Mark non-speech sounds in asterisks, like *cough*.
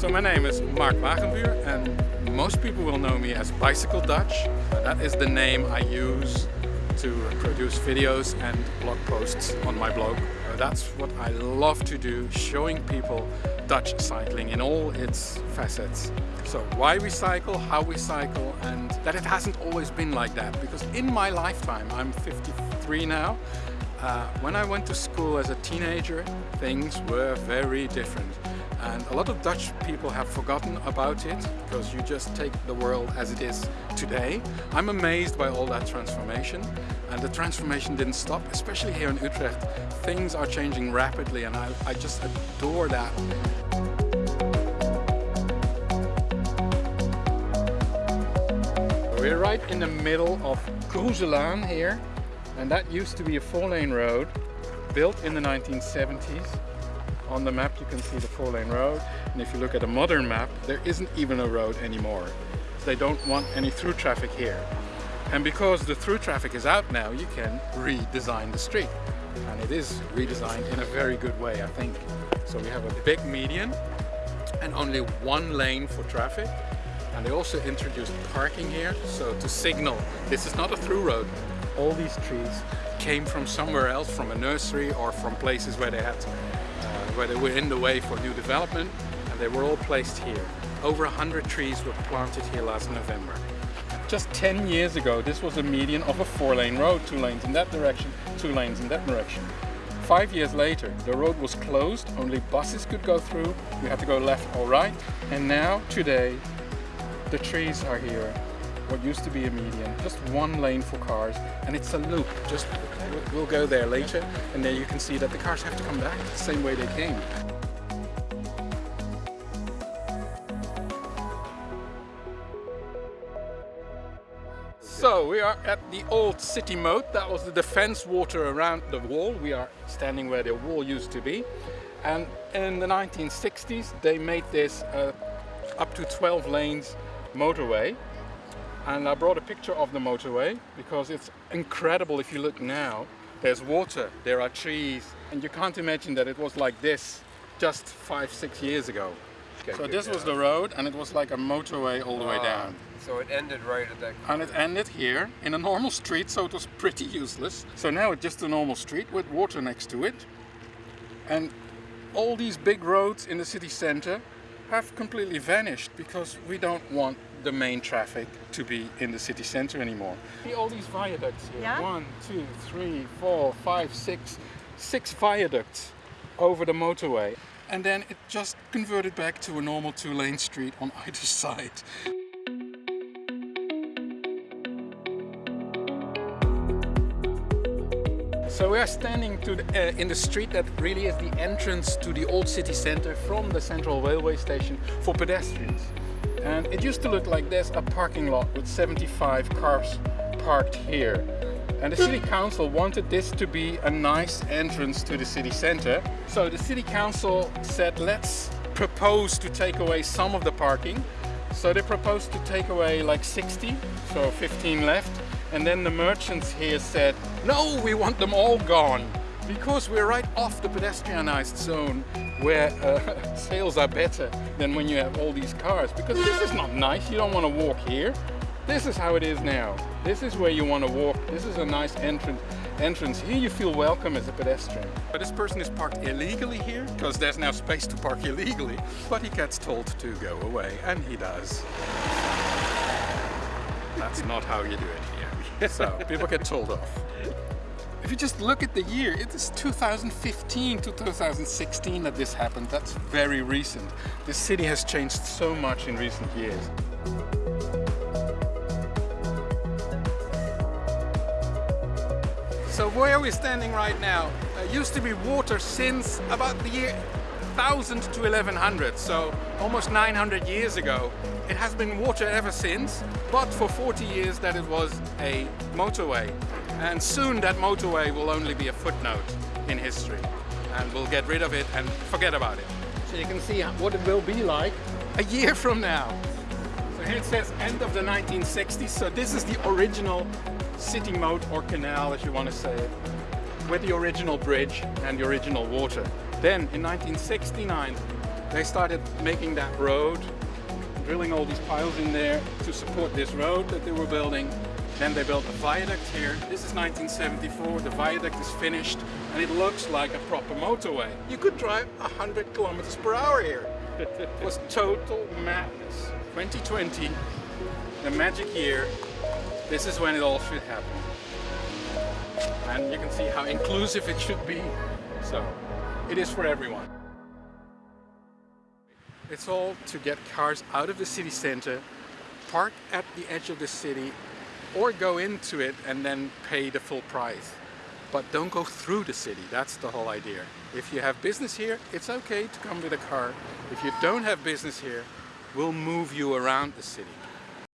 So my name is Mark Wagenbuur and most people will know me as Bicycle Dutch. That is the name I use to produce videos and blog posts on my blog. Uh, that's what I love to do, showing people Dutch cycling in all its facets. So why we cycle, how we cycle, and that it hasn't always been like that. Because in my lifetime, I'm 53 now, uh, when I went to school as a teenager, things were very different. And a lot of Dutch people have forgotten about it because you just take the world as it is today. I'm amazed by all that transformation and the transformation didn't stop, especially here in Utrecht. Things are changing rapidly and I, I just adore that. We're right in the middle of Croeselaan here and that used to be a four-lane road built in the 1970s on the map you can see the four-lane road and if you look at a modern map there isn't even a road anymore. They don't want any through traffic here. And because the through traffic is out now you can redesign the street and it is redesigned in a very good way I think. So we have a big median and only one lane for traffic and they also introduced parking here so to signal this is not a through road all these trees came from somewhere else from a nursery or from places where they had uh, where they were in the way for new development and they were all placed here. Over 100 trees were planted here last November. Just 10 years ago this was a median of a four lane road, two lanes in that direction, two lanes in that direction. Five years later the road was closed, only buses could go through, you had to go left or right and now today the trees are here what used to be a median, just one lane for cars, and it's a loop. Just we'll go there later, and there you can see that the cars have to come back the same way they came. So we are at the old city moat. That was the defense water around the wall. We are standing where the wall used to be. And in the 1960s, they made this uh, up to 12 lanes motorway and I brought a picture of the motorway because it's incredible if you look now. There's water, there are trees, and you can't imagine that it was like this just five, six years ago. Okay, so this was the road and it was like a motorway all the way ah, down. So it ended right at that And it ended here in a normal street, so it was pretty useless. So now it's just a normal street with water next to it. And all these big roads in the city center have completely vanished because we don't want the main traffic to be in the city center anymore. See all these viaducts here. Yeah? One, two, three, four, five, six, six viaducts over the motorway. And then it just converted back to a normal two-lane street on either *laughs* side. So we are standing the, uh, in the street that really is the entrance to the old city center from the central railway station for pedestrians. And it used to look like this, a parking lot with 75 cars parked here. And the city council wanted this to be a nice entrance to the city center. So the city council said, let's propose to take away some of the parking. So they proposed to take away like 60, so 15 left. And then the merchants here said, no, we want them all gone because we're right off the pedestrianized zone where uh, *laughs* sales are better than when you have all these cars. Because this is not nice. You don't want to walk here. This is how it is now. This is where you want to walk. This is a nice entrance entrance. Here you feel welcome as a pedestrian. But this person is parked illegally here because there's now space to park illegally. But he gets told to go away and he does. That's not how you do it here. *laughs* So people get told off if you just look at the year, it is 2015, to 2016 that this happened. That's very recent. The city has changed so much in recent years. So where are we standing right now? Uh, used to be water since about the year 1000 to 1100, so almost 900 years ago. It has been water ever since, but for 40 years that it was a motorway. And soon that motorway will only be a footnote in history. And we'll get rid of it and forget about it. So you can see what it will be like a year from now. So here it says end of the 1960s. So this is the original city moat or canal, as you want to say it, with the original bridge and the original water. Then in 1969, They started making that road, drilling all these piles in there to support this road that they were building. Then they built a viaduct here. This is 1974. The viaduct is finished and it looks like a proper motorway. You could drive 100 kilometers per hour here. it was total madness. 2020, the magic year, this is when it all should happen. And you can see how inclusive it should be. So, it is for everyone. It's all to get cars out of the city center, park at the edge of the city, or go into it and then pay the full price. But don't go through the city, that's the whole idea. If you have business here, it's okay to come with a car. If you don't have business here, we'll move you around the city.